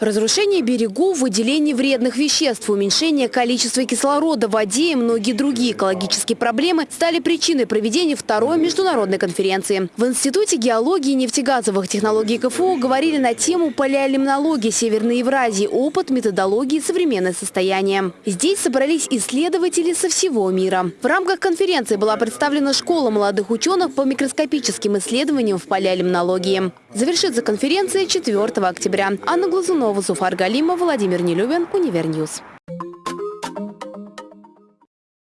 Разрушение берегов, выделение вредных веществ, уменьшение количества кислорода в воде и многие другие экологические проблемы стали причиной проведения второй международной конференции. В Институте геологии и нефтегазовых технологий КФУ говорили на тему палеолимнологии Северной Евразии, опыт, методологии и современное состояние. Здесь собрались исследователи со всего мира. В рамках конференции была представлена школа молодых ученых по микроскопическим исследованиям в палеолимнологии. Завершится конференция 4 октября. Анна Глазунова, Зуфар Галимов, Владимир Нелюбин, UniverNews.